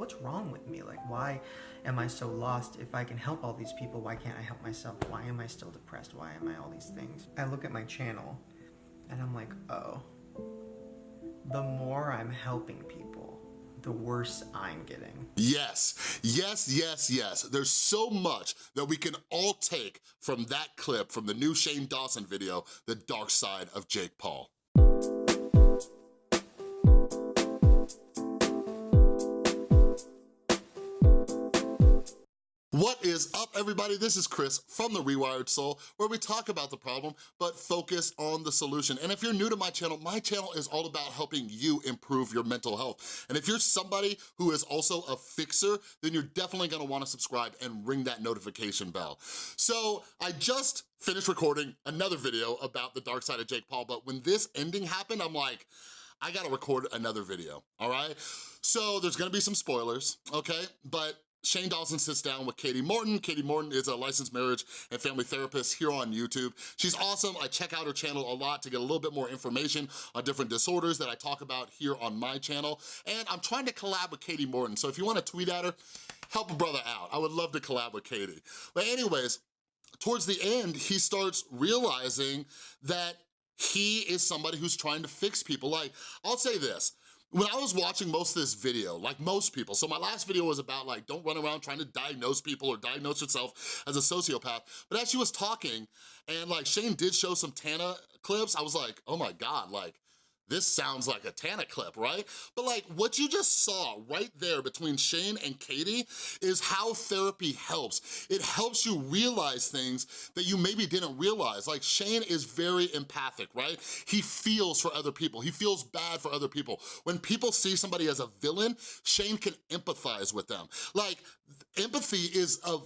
what's wrong with me? Like, why am I so lost? If I can help all these people, why can't I help myself? Why am I still depressed? Why am I all these things? I look at my channel and I'm like, oh, the more I'm helping people, the worse I'm getting. Yes, yes, yes, yes. There's so much that we can all take from that clip from the new Shane Dawson video, The Dark Side of Jake Paul. What is up, everybody? This is Chris from The Rewired Soul, where we talk about the problem, but focus on the solution. And if you're new to my channel, my channel is all about helping you improve your mental health. And if you're somebody who is also a fixer, then you're definitely gonna wanna subscribe and ring that notification bell. So I just finished recording another video about the dark side of Jake Paul, but when this ending happened, I'm like, I gotta record another video, all right? So there's gonna be some spoilers, okay? But Shane Dawson sits down with Katie Morton. Katie Morton is a licensed marriage and family therapist here on YouTube. She's awesome. I check out her channel a lot to get a little bit more information on different disorders that I talk about here on my channel. And I'm trying to collab with Katie Morton. So if you wanna tweet at her, help a brother out. I would love to collab with Katie. But anyways, towards the end, he starts realizing that he is somebody who's trying to fix people. Like, I'll say this, when I was watching most of this video, like most people, so my last video was about like, don't run around trying to diagnose people or diagnose yourself as a sociopath, but as she was talking, and like Shane did show some Tana clips, I was like, oh my God, like, this sounds like a Tana clip, right? But like what you just saw right there between Shane and Katie is how therapy helps. It helps you realize things that you maybe didn't realize. Like Shane is very empathic, right? He feels for other people. He feels bad for other people. When people see somebody as a villain, Shane can empathize with them. Like empathy is a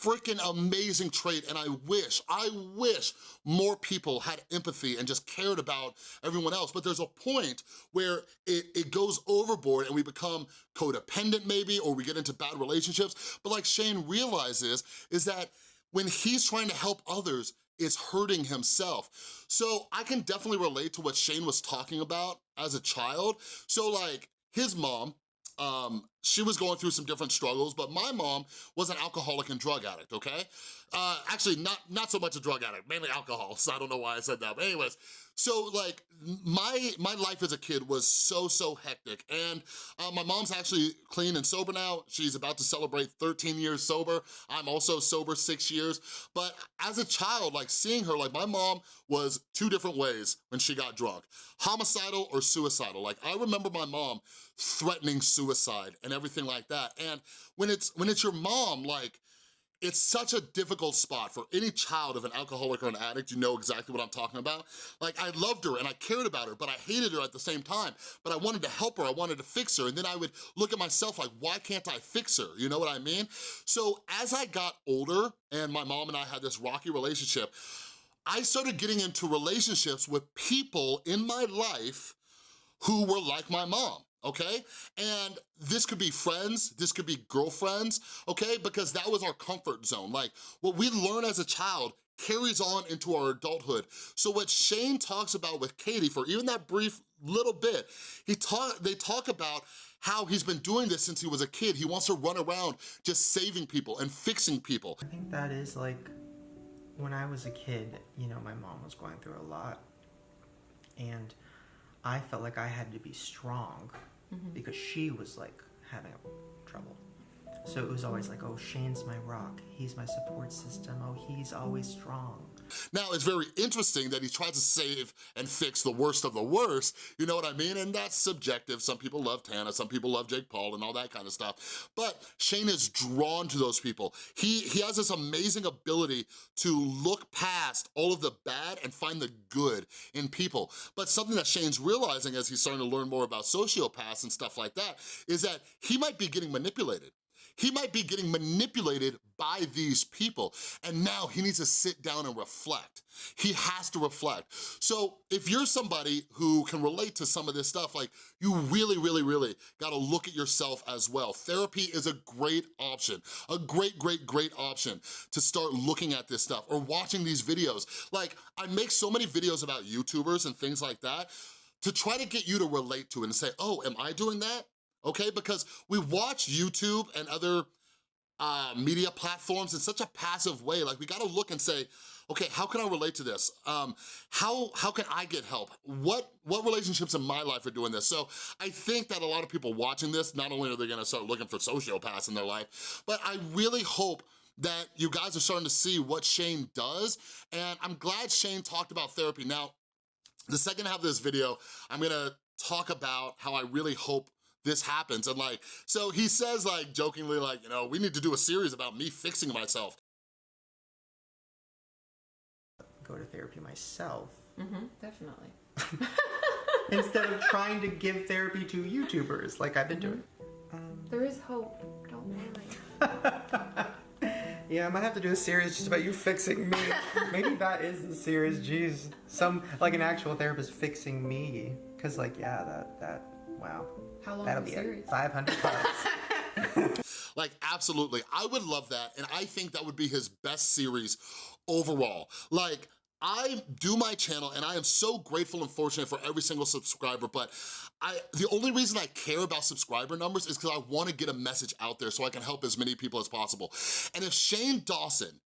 freaking amazing trait and I wish, I wish more people had empathy and just cared about everyone else. But there's a point where it, it goes overboard and we become codependent maybe or we get into bad relationships. But like Shane realizes is that when he's trying to help others, it's hurting himself. So I can definitely relate to what Shane was talking about as a child. So like his mom, um, she was going through some different struggles, but my mom was an alcoholic and drug addict, okay? Uh, actually, not, not so much a drug addict, mainly alcohol, so I don't know why I said that, but anyways, so like my my life as a kid was so, so hectic and uh, my mom's actually clean and sober now. She's about to celebrate 13 years sober. I'm also sober six years. But as a child, like seeing her, like my mom was two different ways when she got drunk. Homicidal or suicidal. Like I remember my mom threatening suicide and everything like that. And when it's when it's your mom, like it's such a difficult spot for any child of an alcoholic or an addict, you know exactly what I'm talking about. Like, I loved her and I cared about her, but I hated her at the same time. But I wanted to help her, I wanted to fix her, and then I would look at myself like, why can't I fix her? You know what I mean? So as I got older, and my mom and I had this rocky relationship, I started getting into relationships with people in my life who were like my mom okay? And this could be friends, this could be girlfriends, okay? Because that was our comfort zone. Like, what we learn as a child carries on into our adulthood. So what Shane talks about with Katie for even that brief little bit, he talk, they talk about how he's been doing this since he was a kid. He wants to run around just saving people and fixing people. I think that is like, when I was a kid, you know, my mom was going through a lot and I felt like I had to be strong mm-hmm. because she was like having trouble. So it was always like, oh, Shane's my rock. He's my support system. Oh, he's always strong. Now, it's very interesting that he tries to save and fix the worst of the worst, you know what I mean? And that's subjective. Some people love Tana, some people love Jake Paul and all that kind of stuff. But Shane is drawn to those people. He, he has this amazing ability to look past all of the bad and find the good in people. But something that Shane's realizing as he's starting to learn more about sociopaths and stuff like that is that he might be getting manipulated. He might be getting manipulated by these people, and now he needs to sit down and reflect. He has to reflect. So if you're somebody who can relate to some of this stuff, like you really, really, really gotta look at yourself as well. Therapy is a great option, a great, great, great option to start looking at this stuff or watching these videos. Like I make so many videos about YouTubers and things like that to try to get you to relate to it and say, oh, am I doing that? Okay? Because we watch YouTube and other uh, media platforms in such a passive way. Like we gotta look and say, okay, how can I relate to this? Um, how, how can I get help? What, what relationships in my life are doing this? So I think that a lot of people watching this, not only are they gonna start looking for sociopaths in their life, but I really hope that you guys are starting to see what Shane does, and I'm glad Shane talked about therapy. Now, the second half of this video, I'm gonna talk about how I really hope this happens. And like, so he says like jokingly like, you know, we need to do a series about me fixing myself. Go to therapy myself Mm-hmm, definitely. instead of trying to give therapy to YouTubers like I've been doing. There is hope. Don't worry. Yeah, I might have to do a series just about you fixing me. Maybe that is the series. Jeez, some like an actual therapist fixing me. Cause like yeah, that that wow. How long That'll is be the it. series? Five hundred bucks. Like, absolutely. I would love that, and I think that would be his best series overall. Like, I do my channel, and I am so grateful and fortunate for every single subscriber, but I the only reason I care about subscriber numbers is because I wanna get a message out there so I can help as many people as possible. And if Shane Dawson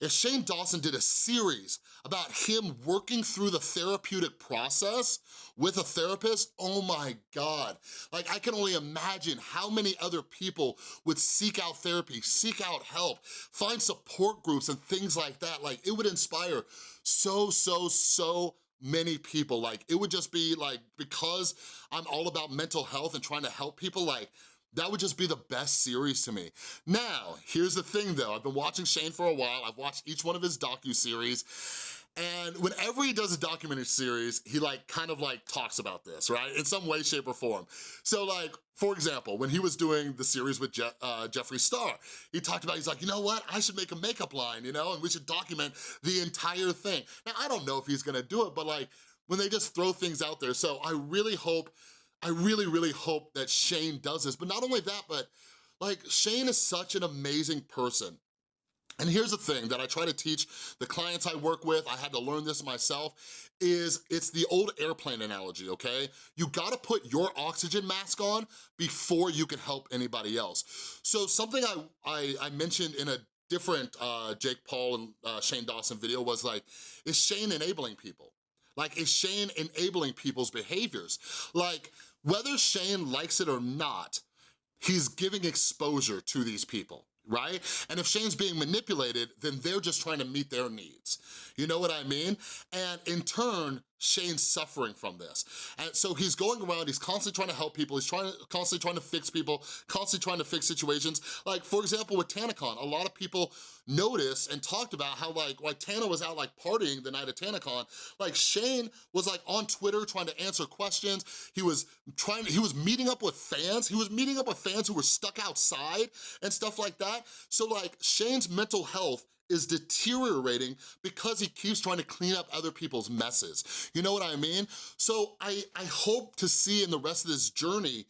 if Shane Dawson did a series about him working through the therapeutic process with a therapist, oh my God. Like I can only imagine how many other people would seek out therapy, seek out help, find support groups and things like that. Like it would inspire so, so, so many people. Like it would just be like, because I'm all about mental health and trying to help people, like that would just be the best series to me. Now, here's the thing though. I've been watching Shane for a while. I've watched each one of his docu-series. And whenever he does a documentary series, he like kind of like talks about this, right? In some way, shape, or form. So like, for example, when he was doing the series with Je uh, Jeffree Star, he talked about, he's like, you know what? I should make a makeup line, you know? And we should document the entire thing. Now, I don't know if he's gonna do it, but like, when they just throw things out there. So I really hope I really, really hope that Shane does this. But not only that, but like Shane is such an amazing person. And here's the thing that I try to teach the clients I work with, I had to learn this myself, is it's the old airplane analogy, okay? You gotta put your oxygen mask on before you can help anybody else. So something I, I, I mentioned in a different uh, Jake Paul and uh, Shane Dawson video was like, is Shane enabling people? Like, is Shane enabling people's behaviors? Like, whether Shane likes it or not, he's giving exposure to these people right? And if Shane's being manipulated, then they're just trying to meet their needs. You know what I mean? And in turn, Shane's suffering from this. And so he's going around, he's constantly trying to help people, he's trying to, constantly trying to fix people, constantly trying to fix situations. Like, for example, with TanaCon, a lot of people noticed and talked about how like, like Tana was out like partying the night of TanaCon, like Shane was like on Twitter trying to answer questions, he was trying, he was meeting up with fans, he was meeting up with fans who were stuck outside and stuff like that. So like, Shane's mental health is deteriorating because he keeps trying to clean up other people's messes. You know what I mean? So I, I hope to see in the rest of this journey,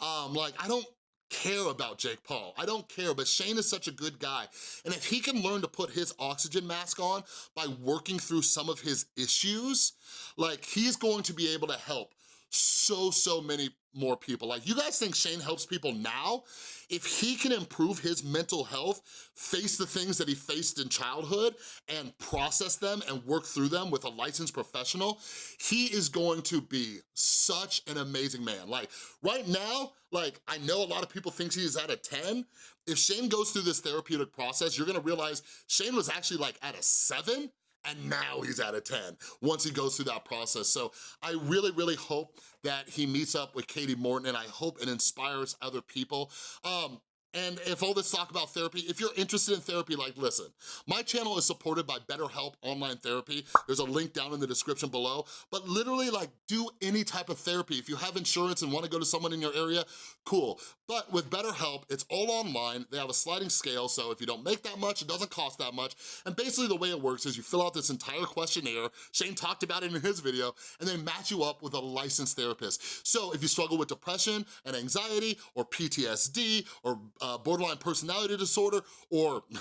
um, like I don't care about Jake Paul. I don't care, but Shane is such a good guy. And if he can learn to put his oxygen mask on by working through some of his issues, like he's going to be able to help so, so many more people. Like, you guys think Shane helps people now? If he can improve his mental health, face the things that he faced in childhood, and process them and work through them with a licensed professional, he is going to be such an amazing man. Like, right now, like, I know a lot of people think he's at a 10. If Shane goes through this therapeutic process, you're gonna realize Shane was actually like at a seven, and now he's at a 10 once he goes through that process. So I really, really hope that he meets up with Katie Morton and I hope it inspires other people. Um, and if all this talk about therapy, if you're interested in therapy, like listen, my channel is supported by BetterHelp Online Therapy. There's a link down in the description below, but literally like do any type of therapy. If you have insurance and wanna go to someone in your area, cool. But with BetterHelp, it's all online. They have a sliding scale, so if you don't make that much, it doesn't cost that much. And basically the way it works is you fill out this entire questionnaire, Shane talked about it in his video, and they match you up with a licensed therapist. So if you struggle with depression and anxiety or PTSD or uh, borderline personality disorder or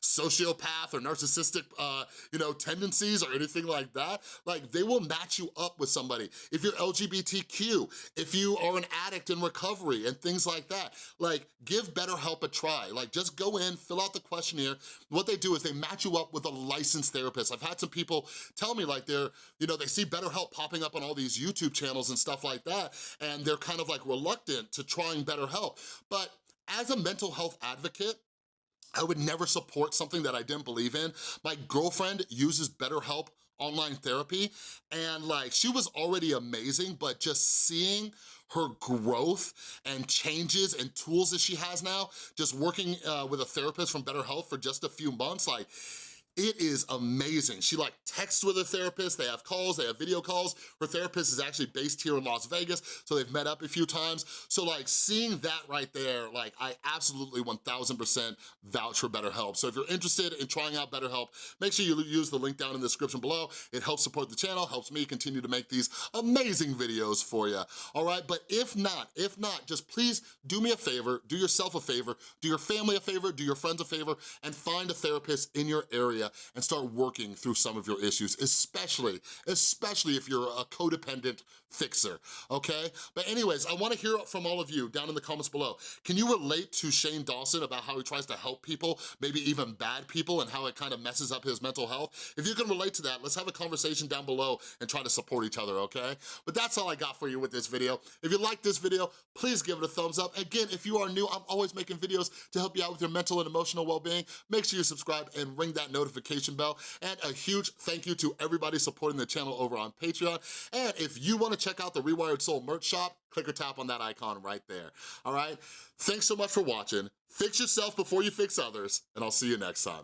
sociopath or narcissistic, uh, you know, tendencies or anything like that, like they will match you up with somebody. If you're LGBTQ, if you are an addict in recovery and things like that, like give BetterHelp a try. Like just go in, fill out the questionnaire. What they do is they match you up with a licensed therapist. I've had some people tell me like they're, you know, they see BetterHelp popping up on all these YouTube channels and stuff like that, and they're kind of like reluctant to trying BetterHelp. But as a mental health advocate, I would never support something that I didn't believe in. My girlfriend uses BetterHelp online therapy and like she was already amazing, but just seeing her growth and changes and tools that she has now, just working uh, with a therapist from BetterHelp for just a few months, like it is amazing. She like texts with her therapist, they have calls, they have video calls. Her therapist is actually based here in Las Vegas, so they've met up a few times. So like seeing that right there, like I absolutely 1000% vouch for BetterHelp. So if you're interested in trying out BetterHelp, make sure you use the link down in the description below. It helps support the channel, helps me continue to make these amazing videos for you, all right? But if not, if not, just please do me a favor, do yourself a favor, do your family a favor, do your friends a favor, and find a therapist in your area and start working through some of your issues, especially, especially if you're a codependent fixer, okay? But anyways, I wanna hear from all of you down in the comments below. Can you relate to Shane Dawson about how he tries to help people, maybe even bad people, and how it kind of messes up his mental health? If you can relate to that, let's have a conversation down below and try to support each other, okay? But that's all I got for you with this video. If you like this video, please give it a thumbs up. Again, if you are new, I'm always making videos to help you out with your mental and emotional well-being. Make sure you subscribe and ring that notification bell. And a huge thank you to everybody supporting the channel over on Patreon. And if you wanna check out the Rewired Soul merch shop, click or tap on that icon right there, all right? Thanks so much for watching. Fix yourself before you fix others, and I'll see you next time.